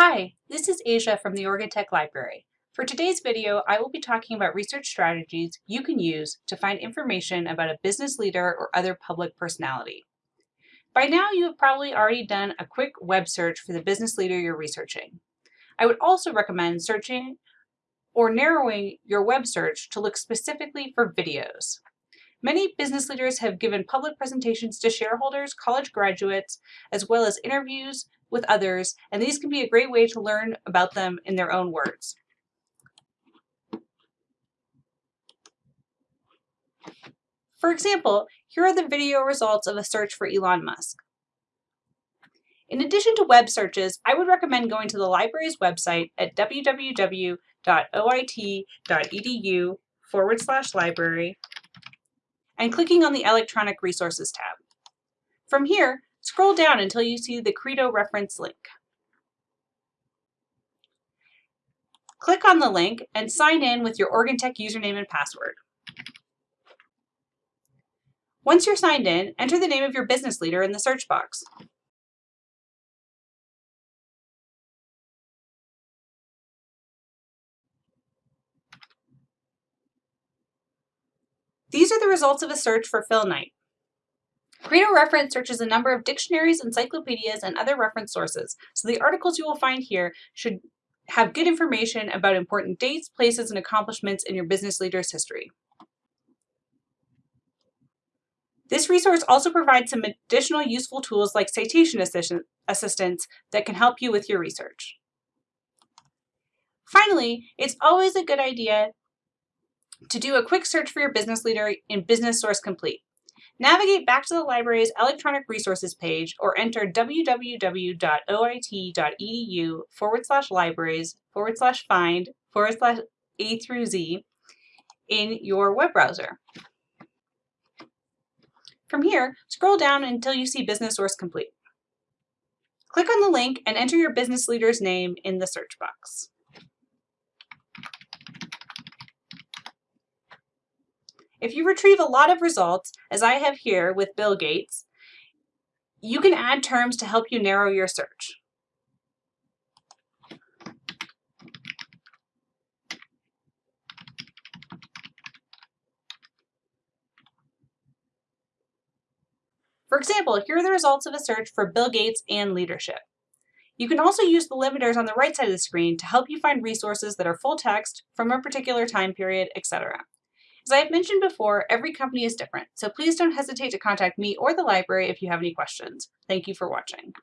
Hi, this is Asia from the Oregon Tech Library. For today's video, I will be talking about research strategies you can use to find information about a business leader or other public personality. By now, you have probably already done a quick web search for the business leader you're researching. I would also recommend searching or narrowing your web search to look specifically for videos. Many business leaders have given public presentations to shareholders, college graduates, as well as interviews with others, and these can be a great way to learn about them in their own words. For example, here are the video results of a search for Elon Musk. In addition to web searches, I would recommend going to the library's website at www.oit.edu forward slash library and clicking on the Electronic Resources tab. From here, scroll down until you see the Credo reference link. Click on the link and sign in with your Oregon Tech username and password. Once you're signed in, enter the name of your business leader in the search box. These are the results of a search for Phil Knight. Credo Reference searches a number of dictionaries, encyclopedias, and other reference sources, so the articles you will find here should have good information about important dates, places, and accomplishments in your business leader's history. This resource also provides some additional useful tools like citation assistance that can help you with your research. Finally, it's always a good idea to do a quick search for your business leader in Business Source Complete. Navigate back to the library's electronic resources page or enter www.oit.edu forward slash libraries forward slash find forward slash A through Z in your web browser. From here, scroll down until you see Business Source Complete. Click on the link and enter your business leader's name in the search box. If you retrieve a lot of results, as I have here with Bill Gates, you can add terms to help you narrow your search. For example, here are the results of a search for Bill Gates and leadership. You can also use the limiters on the right side of the screen to help you find resources that are full text from a particular time period, etc. As I have mentioned before, every company is different, so please don't hesitate to contact me or the library if you have any questions. Thank you for watching.